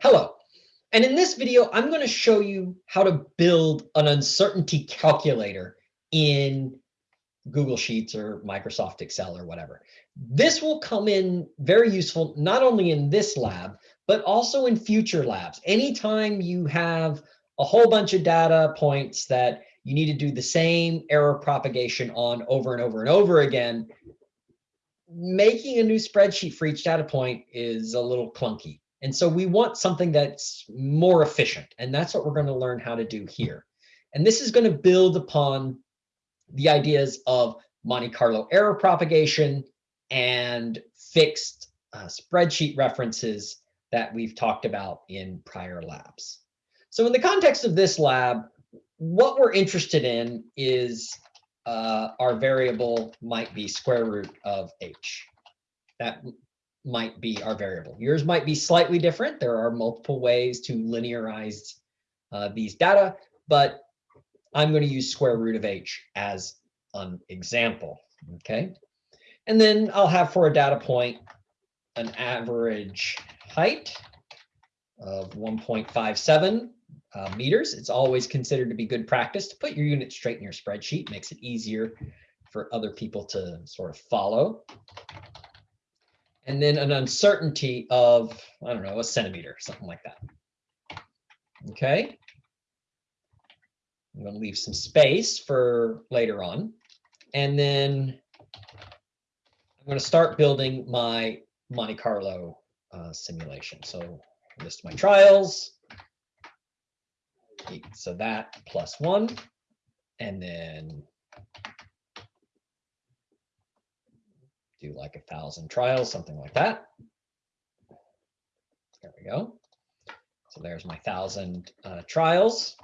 Hello. And in this video, I'm going to show you how to build an uncertainty calculator in Google Sheets or Microsoft Excel or whatever. This will come in very useful, not only in this lab, but also in future labs. Anytime you have a whole bunch of data points that you need to do the same error propagation on over and over and over again, making a new spreadsheet for each data point is a little clunky. And so we want something that's more efficient. And that's what we're going to learn how to do here. And this is going to build upon the ideas of Monte Carlo error propagation and fixed uh, spreadsheet references that we've talked about in prior labs. So in the context of this lab, what we're interested in is uh, our variable might be square root of h. That might be our variable. Yours might be slightly different. There are multiple ways to linearize uh, these data, but I'm going to use square root of h as an example. Okay. And then I'll have for a data point an average height of 1.57 uh, meters. It's always considered to be good practice to put your unit straight in your spreadsheet. Makes it easier for other people to sort of follow and then an uncertainty of, I don't know, a centimeter, something like that. Okay. I'm going to leave some space for later on. And then I'm going to start building my Monte Carlo uh, simulation. So list my trials. So that plus one. And then do like a thousand trials, something like that. There we go. So there's my thousand uh, trials.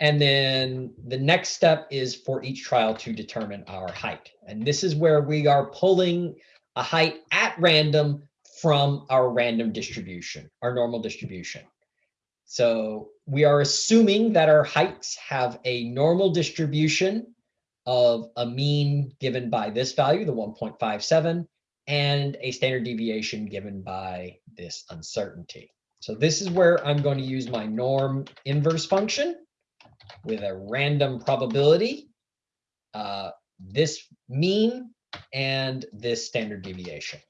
And then the next step is for each trial to determine our height. And this is where we are pulling a height at random from our random distribution, our normal distribution. So we are assuming that our heights have a normal distribution of a mean given by this value, the 1.57, and a standard deviation given by this uncertainty. So this is where I'm going to use my norm inverse function with a random probability, uh, this mean and this standard deviation.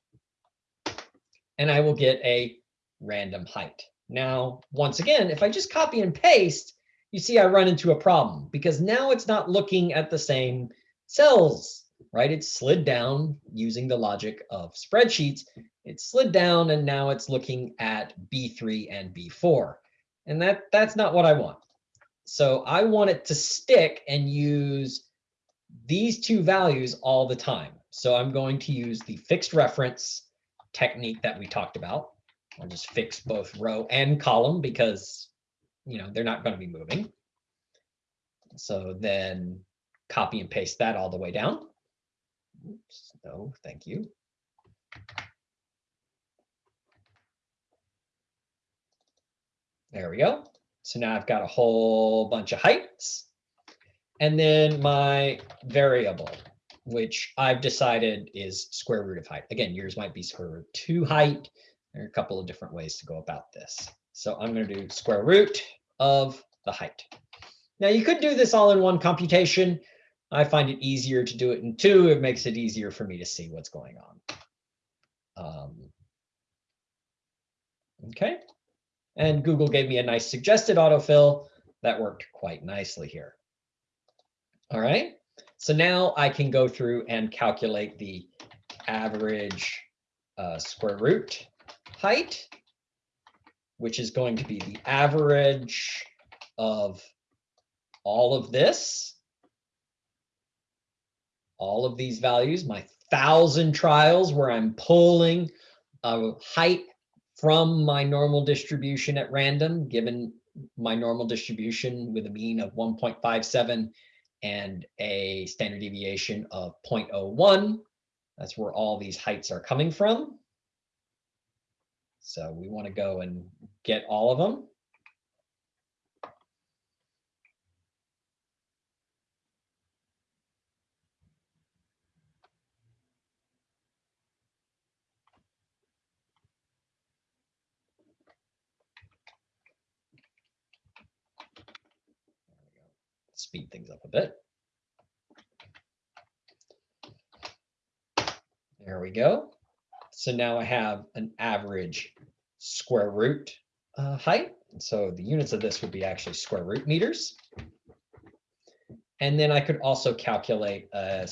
And I will get a random height. Now, once again, if I just copy and paste, you see I run into a problem because now it's not looking at the same cells, right? It's slid down using the logic of spreadsheets. It slid down and now it's looking at B3 and B4. And that that's not what I want. So I want it to stick and use these two values all the time. So I'm going to use the fixed reference technique that we talked about. I'll just fix both row and column because you know, they're not going to be moving. So then copy and paste that all the way down. Oops, no, thank you. There we go. So now I've got a whole bunch of heights. And then my variable, which I've decided is square root of height. Again, yours might be square root two height. There are a couple of different ways to go about this. So I'm going to do square root of the height. Now you could do this all in one computation. I find it easier to do it in two. It makes it easier for me to see what's going on. Um, okay. And Google gave me a nice suggested autofill that worked quite nicely here. All right. So now I can go through and calculate the average uh, square root height which is going to be the average of all of this, all of these values, my thousand trials where I'm pulling a height from my normal distribution at random, given my normal distribution with a mean of 1.57 and a standard deviation of 0.01. That's where all these heights are coming from. So we want to go and get all of them. Speed things up a bit. There we go. So now I have an average square root uh, height. So the units of this would be actually square root meters. And then I could also calculate a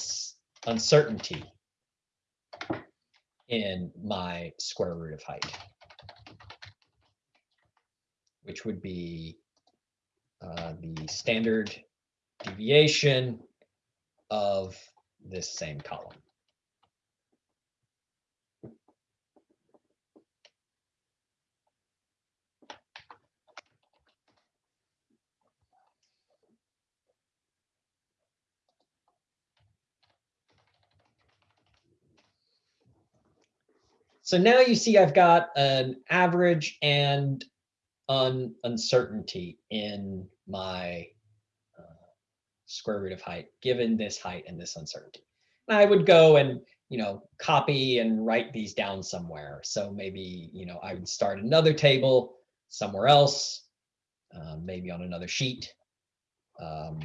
uncertainty in my square root of height, which would be uh, the standard deviation of this same column. So now you see I've got an average and un uncertainty in my uh, square root of height, given this height and this uncertainty. And I would go and, you know, copy and write these down somewhere. So maybe, you know, I would start another table somewhere else, uh, maybe on another sheet. Um,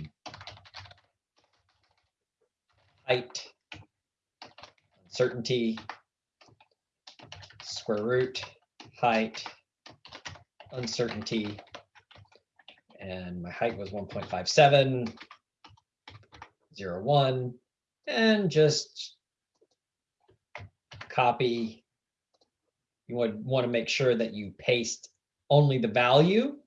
height, uncertainty, square root, height, uncertainty, and my height was 1.57, 0, 1, and just copy. You would want to make sure that you paste only the value.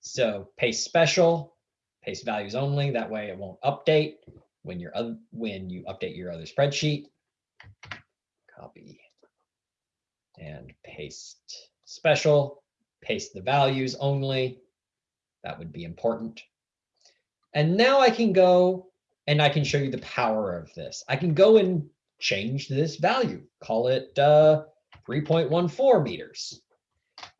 So paste special, paste values only. That way it won't update when you're when you update your other spreadsheet. Copy and paste special, paste the values only. That would be important. And now I can go and I can show you the power of this. I can go and change this value, call it uh, 3.14 meters.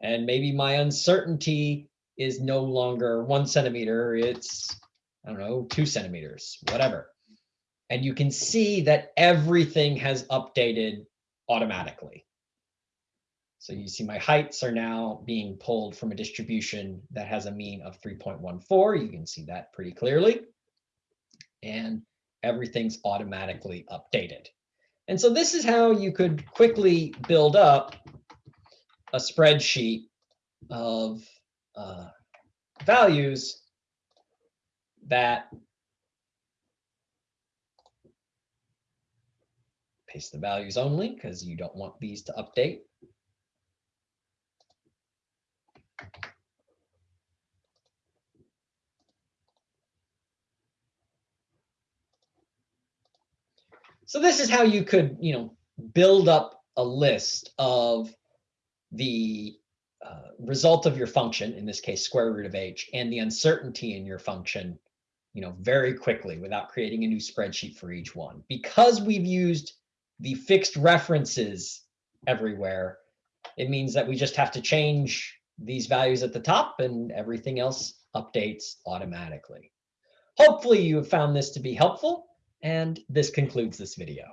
And maybe my uncertainty is no longer one centimeter, it's, I don't know, two centimeters, whatever. And you can see that everything has updated automatically. So you see my heights are now being pulled from a distribution that has a mean of 3.14. You can see that pretty clearly. And everything's automatically updated. And so this is how you could quickly build up a spreadsheet of uh, values that paste the values only because you don't want these to update. So this is how you could, you know, build up a list of the uh, result of your function, in this case, square root of h, and the uncertainty in your function, you know, very quickly without creating a new spreadsheet for each one. Because we've used the fixed references everywhere, it means that we just have to change these values at the top and everything else updates automatically. Hopefully you have found this to be helpful. And this concludes this video.